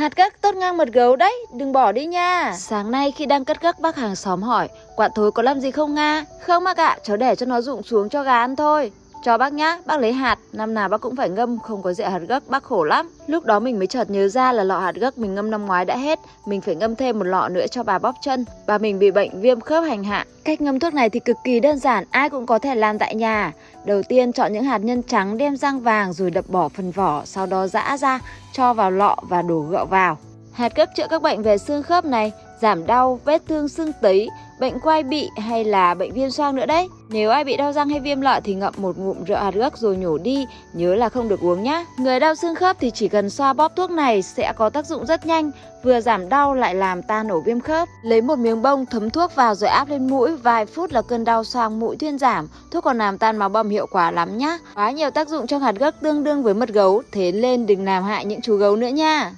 Hạt gấc tốt ngang mật gấu đấy, đừng bỏ đi nha. Sáng nay khi đang cất gấc bác hàng xóm hỏi, quả thối có làm gì không Nga? Không bác ạ, cháu để cho nó rụng xuống cho gà ăn thôi. Cho bác nhá, bác lấy hạt, năm nào bác cũng phải ngâm, không có rượu hạt gấc, bác khổ lắm. Lúc đó mình mới chợt nhớ ra là lọ hạt gấc mình ngâm năm ngoái đã hết, mình phải ngâm thêm một lọ nữa cho bà bóp chân. Bà mình bị bệnh viêm khớp hành hạ. Cách ngâm thuốc này thì cực kỳ đơn giản, ai cũng có thể làm tại nhà. Đầu tiên chọn những hạt nhân trắng đem rang vàng rồi đập bỏ phần vỏ, sau đó giã ra, cho vào lọ và đổ gạo vào. Hạt gấc chữa các bệnh về xương khớp này, giảm đau, vết thương xương tấy, bệnh quai bị hay là bệnh viêm xoang nữa đấy. Nếu ai bị đau răng hay viêm lợi thì ngậm một ngụm rượu hạt gấc rồi nhổ đi, nhớ là không được uống nhá. Người đau xương khớp thì chỉ cần xoa bóp thuốc này sẽ có tác dụng rất nhanh, vừa giảm đau lại làm tan ổ viêm khớp. Lấy một miếng bông thấm thuốc vào rồi áp lên mũi, vài phút là cơn đau xoang mũi thuyên giảm. Thuốc còn làm tan máu bầm hiệu quả lắm nhá. Quá nhiều tác dụng trong hạt gấc tương đương với mật gấu, thế lên đừng làm hại những chú gấu nữa nha.